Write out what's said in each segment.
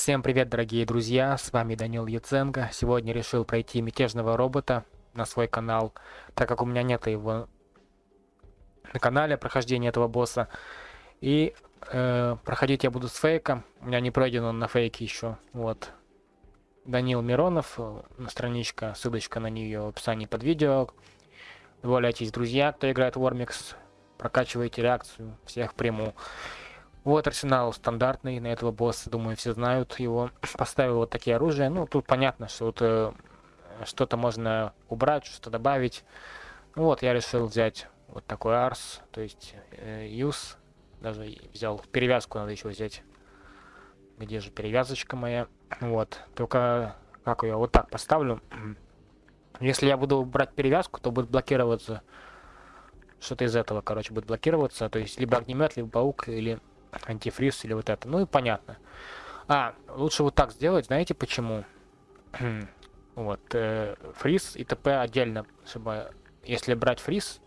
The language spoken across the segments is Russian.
Всем привет, дорогие друзья, с вами Данил Яценко. Сегодня решил пройти мятежного робота на свой канал, так как у меня нет его на канале прохождения этого босса. И э, проходить я буду с фейком, у меня не пройден он на фейке еще, вот. Данил Миронов, э, страничка, ссылочка на нее в описании под видео. Добавляйтесь, друзья, кто играет в Warmix, прокачивайте реакцию, всех приму. Вот арсенал стандартный на этого босса, думаю, все знают его. Поставил вот такие оружия. Ну, тут понятно, что вот э, что-то можно убрать, что-то добавить. Ну, вот, я решил взять вот такой арс, то есть э. Даже взял перевязку, надо еще взять. Где же перевязочка моя? Вот, только как я вот так поставлю. Если я буду брать перевязку, то будет блокироваться что-то из этого, короче, будет блокироваться. То есть либо огнемет, либо паук, или антифриз или вот это. Ну и понятно. А, лучше вот так сделать, знаете почему? вот, э, фриз и ТП отдельно, чтобы, если брать фриз,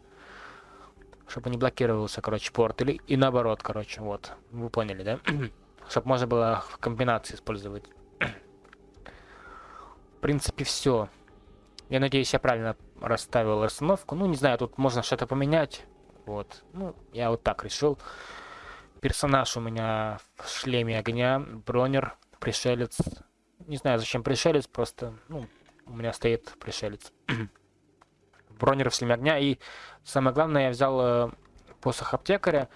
чтобы не блокировался, короче, порт, или и наоборот, короче, вот, вы поняли, да? чтобы можно было в комбинации использовать. в принципе, все. Я надеюсь, я правильно расставил расстановку. Ну, не знаю, тут можно что-то поменять. Вот. Ну, я вот так решил персонаж у меня в шлеме огня, бронер, пришелец. Не знаю, зачем пришелец, просто, ну, у меня стоит пришелец. бронер в шлеме огня. И самое главное, я взял э, посох аптекаря,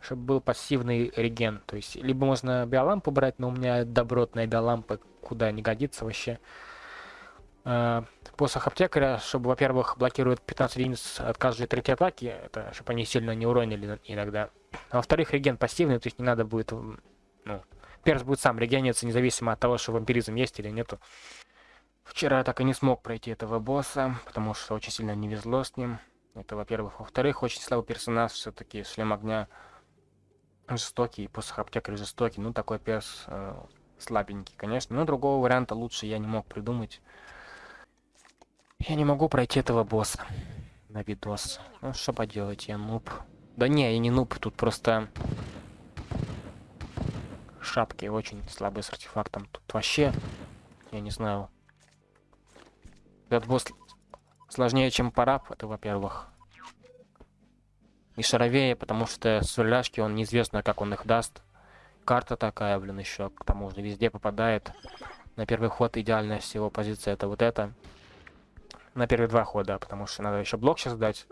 чтобы был пассивный реген. То есть, либо можно биолампу брать, но у меня добротная биолампа куда не годится вообще. Э, посох аптекаря, чтобы, во-первых, блокирует 15 единиц от каждой третьей атаки, это чтобы они сильно не уронили иногда. А во-вторых, реген пассивный, то есть не надо будет... Ну, перс будет сам регениться, независимо от того, что вампиризм есть или нету. Вчера я так и не смог пройти этого босса, потому что очень сильно не везло с ним. Это, во-первых. Во-вторых, очень слабый персонаж, все-таки шлем огня жестокий, посох аптекаря жестокий. Ну, такой перс э, слабенький, конечно. Но другого варианта лучше я не мог придумать. Я не могу пройти этого босса на видос. Ну, что поделать, я нуб. Да не, я не нуб, тут просто... Шапки очень слабые с артефактом. Тут вообще, я не знаю. Этот босс сложнее, чем параб, это во-первых. И шаровее, потому что сверляшки, он неизвестно, как он их даст. Карта такая, блин, еще к тому же везде попадает. На первый ход идеальная всего позиция это вот это на первые два хода, потому что надо еще блок сейчас дать.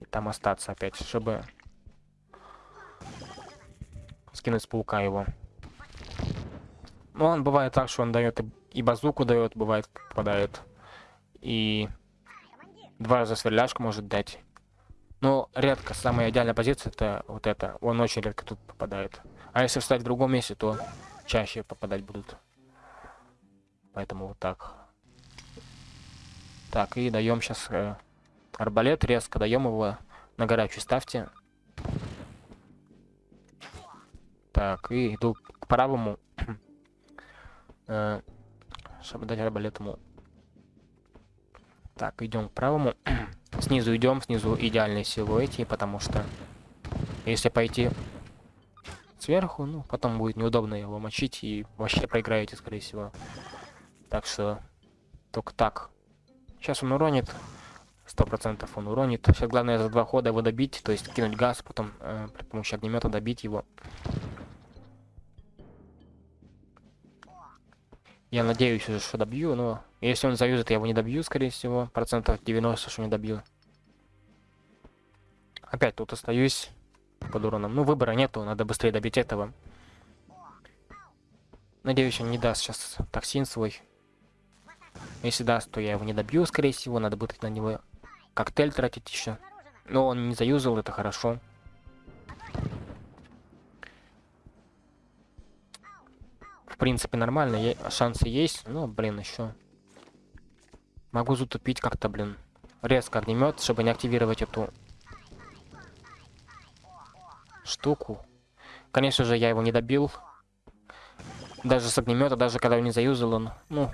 И там остаться опять, чтобы скинуть с паука его. Ну, он бывает так, что он дает и базуку дает, бывает попадает. И два раза сверляшку может дать. Но редко, самая идеальная позиция это вот это. Он очень редко тут попадает. А если встать в другом месте, то чаще попадать будут. Поэтому вот так. Так, и даем сейчас э, арбалет резко, даем его на горячую ставьте. Так, и иду к правому, э, чтобы дать арбалет ему. Так, идем к правому. снизу идем, снизу идеальные силуэти, потому что если пойти сверху, ну, потом будет неудобно его мочить и вообще проиграете, скорее всего. Так что только так Сейчас он уронит. Сто процентов он уронит. Сейчас главное за два хода его добить, то есть кинуть газ, потом э, при помощи огнемета добить его. Я надеюсь уже, что добью, но если он заюзает, я его не добью, скорее всего. Процентов 90, что не добью. Опять тут остаюсь под уроном. Ну, выбора нету, надо быстрее добить этого. Надеюсь, он не даст сейчас токсин свой. Если даст, то я его не добью, скорее всего. Надо будет на него коктейль тратить еще. Но он не заюзал, это хорошо. В принципе, нормально. Шансы есть. Ну, блин, еще. Могу затупить как-то, блин. Резко огнемет, чтобы не активировать эту штуку. Конечно же, я его не добил. Даже с огнемета, даже когда он не заюзал, он, ну,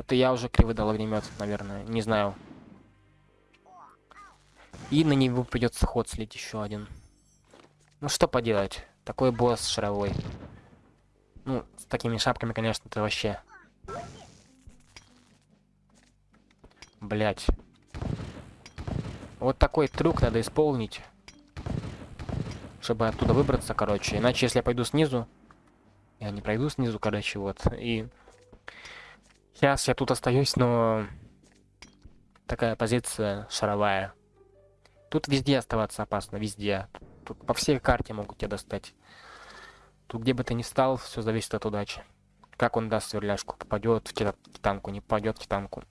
это я уже криво дал огнемет, наверное. Не знаю. И на него придется ход слить еще один. Ну что поделать. Такой босс шаровой. Ну, с такими шапками, конечно, это вообще... Блять. Вот такой трюк надо исполнить. Чтобы оттуда выбраться, короче. Иначе, если я пойду снизу... Я не пройду снизу, короче, вот. И... Сейчас я тут остаюсь, но... Такая позиция шаровая. Тут везде оставаться опасно, везде. Тут по всей карте могут тебя достать. Тут где бы ты ни стал, все зависит от удачи. Как он даст сверляшку, попадет в титанку, не попадет в титанку.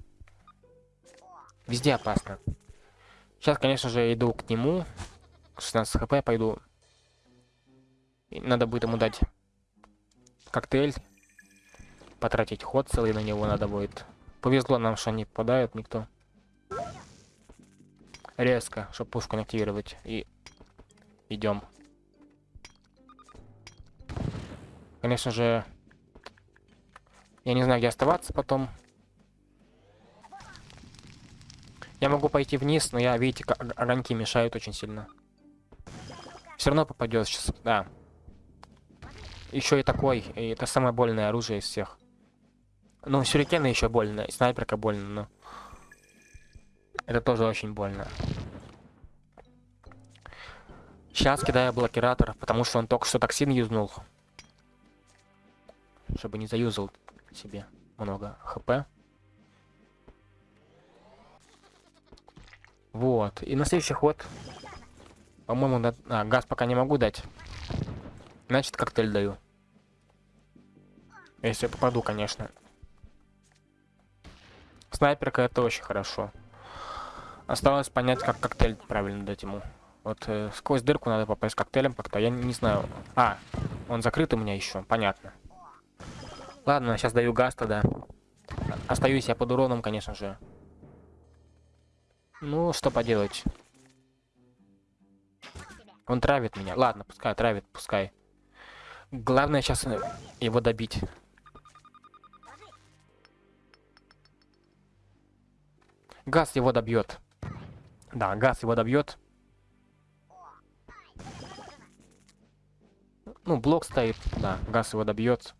Везде опасно. Сейчас, конечно же, иду к нему. 16 хп пойду. И надо будет ему дать коктейль. Потратить ход целый на него надо будет. Повезло нам, что не попадают никто резко, чтобы пушку не активировать. И идем. Конечно же, я не знаю, где оставаться потом. Я могу пойти вниз, но я, видите, огоньки мешают очень сильно. Все равно попадет сейчас, да. Еще и такой, и это самое больное оружие из всех. Ну, сюрикены еще больно, и снайперка больно, но... Это тоже очень больно. Сейчас кидаю блокиратор, потому что он только что токсин юзнул. Чтобы не заюзал себе много хп. Вот. И на следующий ход... По-моему, да... а, газ пока не могу дать. Значит, коктейль даю. Если я попаду, конечно. Снайперка это очень хорошо. Осталось понять, как коктейль правильно дать ему. Вот э, сквозь дырку надо попасть коктейлем как-то. Я не знаю. А, он закрыт у меня еще. Понятно. Ладно, сейчас даю газ тогда. Остаюсь я под уроном, конечно же. Ну, что поделать. Он травит меня. Ладно, пускай травит, пускай. Главное сейчас его добить. Газ его добьет. Да, газ его добьет. Ну, блок стоит, да, газ его добьет.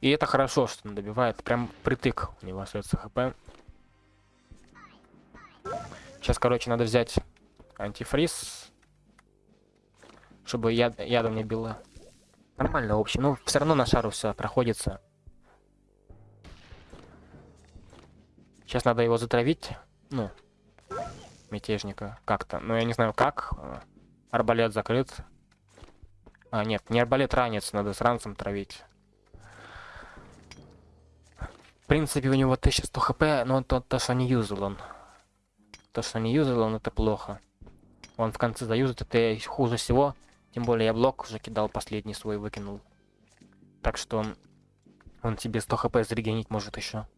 И это хорошо, что он добивает. Прям притык у него остается хп. Сейчас, короче, надо взять антифриз. Чтобы яд, ядом не било. Нормально, в общем. Ну, все равно на шару все проходится. Сейчас надо его затравить. Ну, мятежника как-то. Но я не знаю как. Арбалет закрыт. А, нет, не арбалет ранец, надо с ранцем травить. В принципе, у него 1100 хп, но то, то что не юзал он. То, что не юзал он, это плохо. Он в конце заюзает, это хуже всего. Тем более я блок уже кидал, последний свой выкинул. Так что он, он тебе 100 хп зарегенить может еще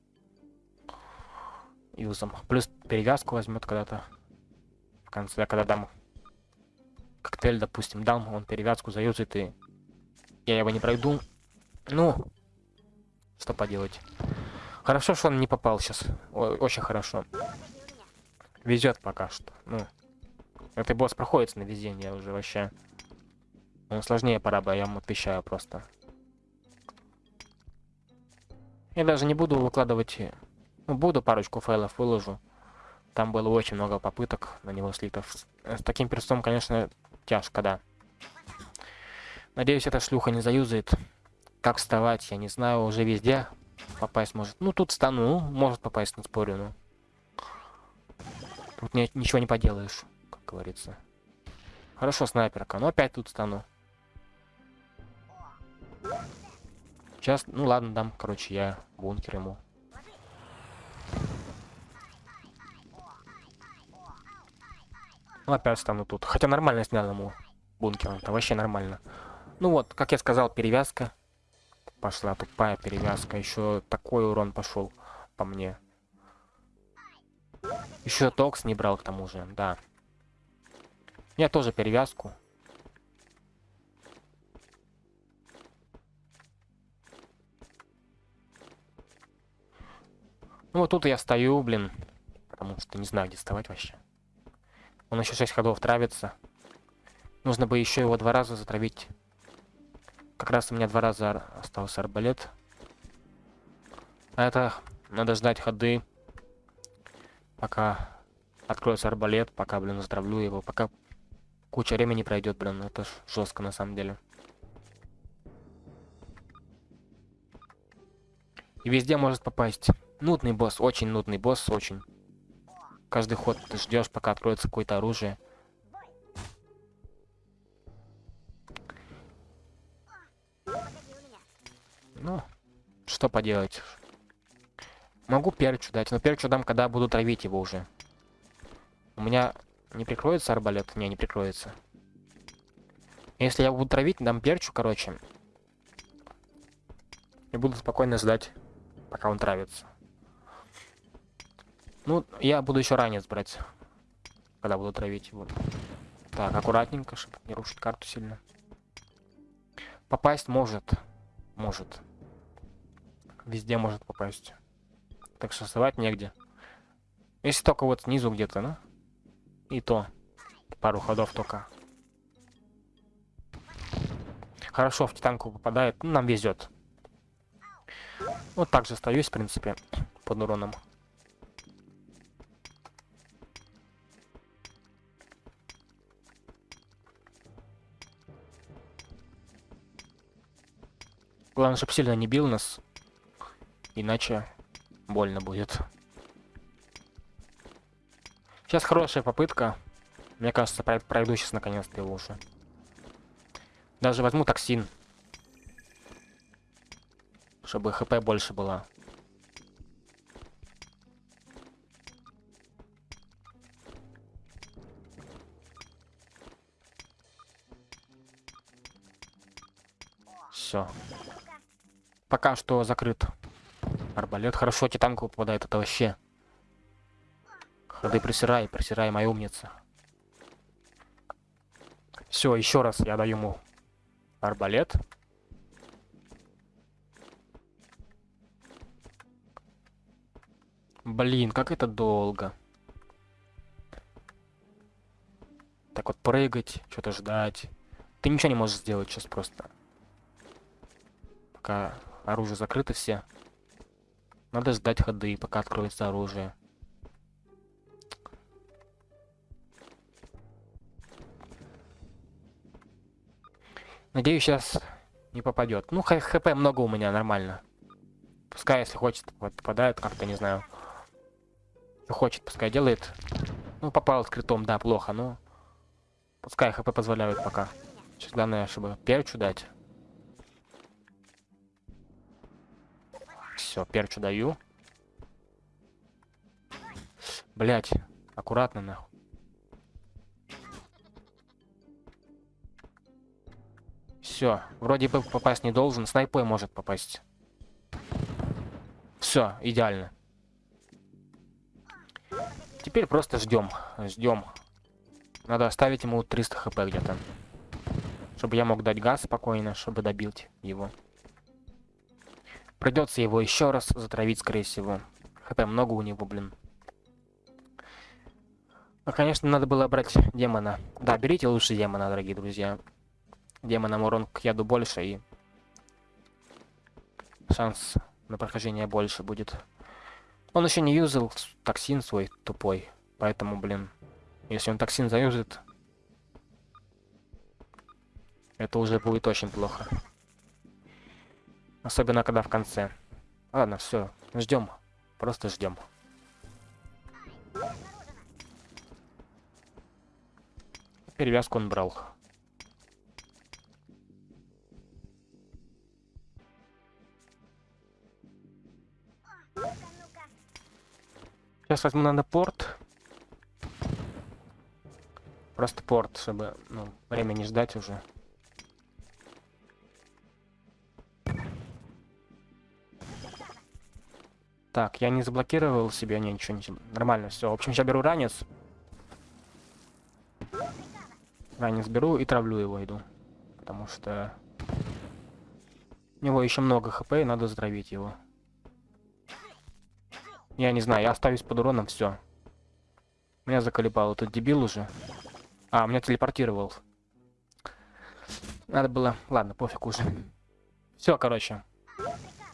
юзом. Плюс перевязку возьмет когда-то. В конце, когда дам коктейль, допустим, дам, он перевязку заюзает, и я его не пройду. Ну, что поделать. Хорошо, что он не попал сейчас. О очень хорошо. Везет пока что. Ну, этот босс проходит на везение уже вообще. Он сложнее пора бы, я вам отвечаю просто. Я даже не буду выкладывать ну, буду парочку файлов выложу. Там было очень много попыток на него слитов. С таким перстом, конечно, тяжко, да. Надеюсь, эта шлюха не заюзает. Как вставать, я не знаю, уже везде попасть может. Ну, тут стану, ну, может попасть, не спорю, ну. Тут не, ничего не поделаешь, как говорится. Хорошо, снайперка, но опять тут стану. Сейчас, ну ладно, дам, короче, я бункер ему. Ну, опять стану тут. Хотя нормально снял ему бункер. Это вообще нормально. Ну вот, как я сказал, перевязка. Пошла тупая перевязка. Еще такой урон пошел по мне. Еще токс не брал к тому же, да. Я тоже перевязку. Ну вот тут я стою, блин. Потому что не знаю, где вставать вообще. Он еще 6 ходов травится. Нужно бы еще его два раза затравить. Как раз у меня два раза остался арбалет. А это надо ждать ходы, пока откроется арбалет, пока, блин, затравлю его, пока куча времени пройдет, блин, это жестко на самом деле. И везде может попасть. Нудный босс, очень нудный босс, очень. Каждый ход ты ждешь, пока откроется какое-то оружие. Ну, что поделать. Могу перчу дать, но перчу дам, когда буду травить его уже. У меня не прикроется арбалет? Не, не прикроется. Если я буду травить, дам перчу, короче. И буду спокойно ждать, пока он травится. Ну, я буду еще ранец брать, когда буду травить его. Так, аккуратненько, чтобы не рушить карту сильно. Попасть может. Может. Везде может попасть. Так что вставать негде. Если только вот снизу где-то, ну. И то. Пару ходов только. Хорошо, в титанку попадает. Ну, нам везет. Вот так же остаюсь, в принципе, под уроном. Главное, чтобы сильно не бил нас. Иначе больно будет. Сейчас хорошая попытка. Мне кажется, пройду сейчас наконец-то его уже. Даже возьму токсин. Чтобы хп больше было. Все. Пока что закрыт. Арбалет. Хорошо, титанку попадает. Это вообще. Ходы присирай, присирай, моя умница. Все, еще раз я даю ему арбалет. Блин, как это долго. Так вот прыгать, что-то ждать. Ты ничего не можешь сделать сейчас просто. Пока оружие закрыто все. Надо ждать ходы, пока откроется оружие. Надеюсь, сейчас не попадет. Ну, хп много у меня, нормально. Пускай, если хочет, вот, попадает как-то, не знаю. Что хочет, пускай делает. Ну, попал с критом, да, плохо, но... Пускай хп позволяют пока. Сейчас главное, чтобы перчу дать. Все, перчу даю. Блять, аккуратно нахуй. Все, вроде бы попасть не должен, снайпой может попасть. Все, идеально. Теперь просто ждем, ждем. Надо оставить ему 300 хп где-то. Чтобы я мог дать газ спокойно, чтобы добить его. Придется его еще раз затравить, скорее всего. ХП много у него, блин. Ну, конечно, надо было брать демона. Да, берите лучше демона, дорогие друзья. Демонам урон к яду больше и шанс на прохождение больше будет. Он еще не юзал токсин свой тупой, поэтому, блин, если он токсин заюзает, это уже будет очень плохо. Особенно когда в конце. Ладно, все, ждем. Просто ждем. Перевязку он брал. Сейчас возьму надо порт. Просто порт, чтобы ну, время не ждать уже. Так, я не заблокировал себе, не, ничего не... Нормально, все. В общем, сейчас беру ранец. Ранец беру и травлю его, иду. Потому что... У него еще много хп, и надо затравить его. Я не знаю, я оставюсь под уроном, все. Меня заколебал этот дебил уже. А, меня телепортировал. Надо было... Ладно, пофиг уже. Все, короче.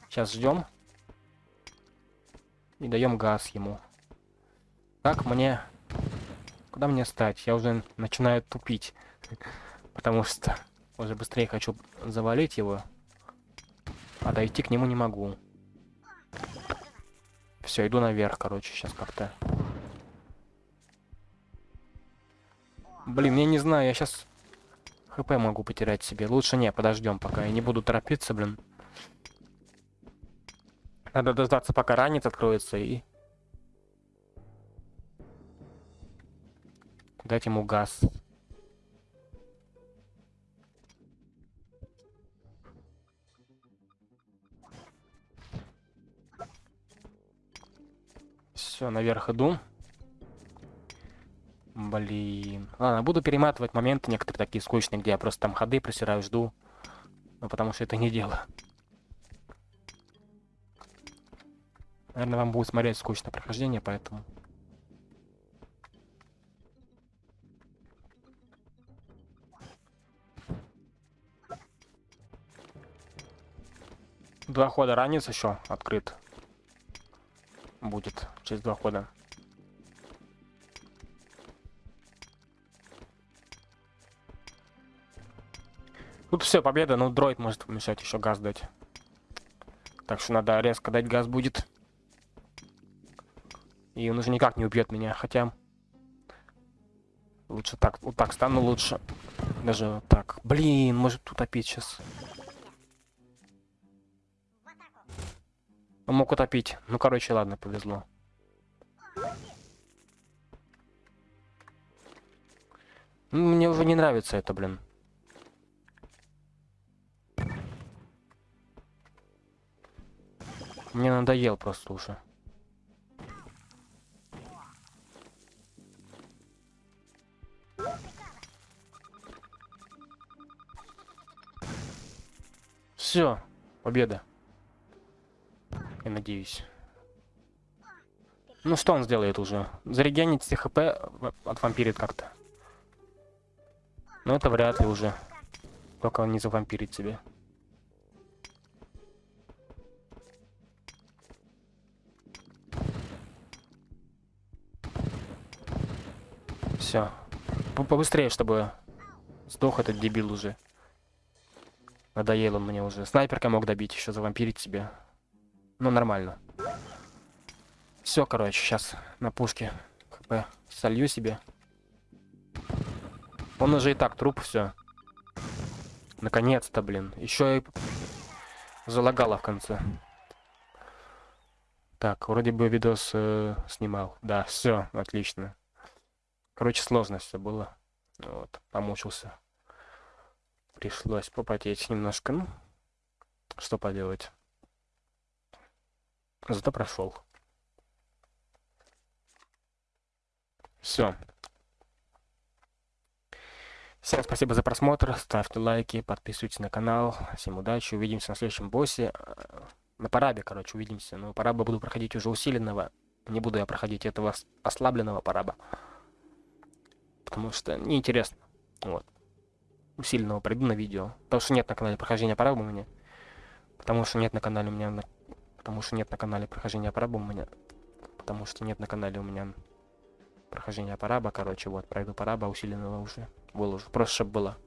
Сейчас ждем. И даем газ ему. Как мне... Куда мне стать? Я уже начинаю тупить. Потому что уже быстрее хочу завалить его. А дойти к нему не могу. Все, иду наверх, короче, сейчас как-то. Блин, я не знаю, я сейчас хп могу потерять себе. Лучше не, подождем пока. Я не буду торопиться, блин. Надо дождаться, пока ранец откроется и... Дать ему газ. Все, наверх иду. Блин. Ладно, буду перематывать моменты некоторые такие скучные, где я просто там ходы просираю, жду. Ну, потому что это не дело. Наверное, вам будет смотреть скучно прохождение, поэтому... Два хода ранец еще открыт. Будет через два хода. Тут все, победа, но дроид может помешать еще газ дать. Так что надо резко дать газ будет. И он уже никак не убьет меня, хотя... Лучше так, вот так стану лучше. Даже вот так. Блин, может утопить сейчас. Он мог утопить. Ну, короче, ладно, повезло. Ну, мне уже не нравится это, блин. Мне надоел просто уже. Все, победа. Я надеюсь. Ну что он сделает уже? Зарегенить все хп от вампирит как-то. Но это вряд ли уже. Только он не завампирит себе. Все. Побыстрее, чтобы сдох этот дебил уже. Надоел он мне уже. Снайперка мог добить, еще завампирить себе. Ну, нормально. Все, короче, сейчас на пушке хп солью себе. Он уже и так труп, все. Наконец-то, блин. Еще и залагало в конце. Так, вроде бы видос э, снимал. Да, все, отлично. Короче, сложно все было. Вот, помучился. Пришлось попотеть немножко. Ну, что поделать. Зато прошел. Все. Всем спасибо за просмотр, ставьте лайки, подписывайтесь на канал. Всем удачи, увидимся на следующем боссе. На парабе, короче, увидимся. Но параба буду проходить уже усиленного. Не буду я проходить этого ослабленного параба потому что неинтересно. Вот. Усиленного пройду на видео. Потому что нет на канале прохождения параба у меня. Потому что нет на канале у меня... На... Потому что нет на канале прохождения параба у меня. Потому что нет на канале у меня прохождения параба. Короче, вот, пройду параба усиленного уже. Выложу. Просто чтобы было.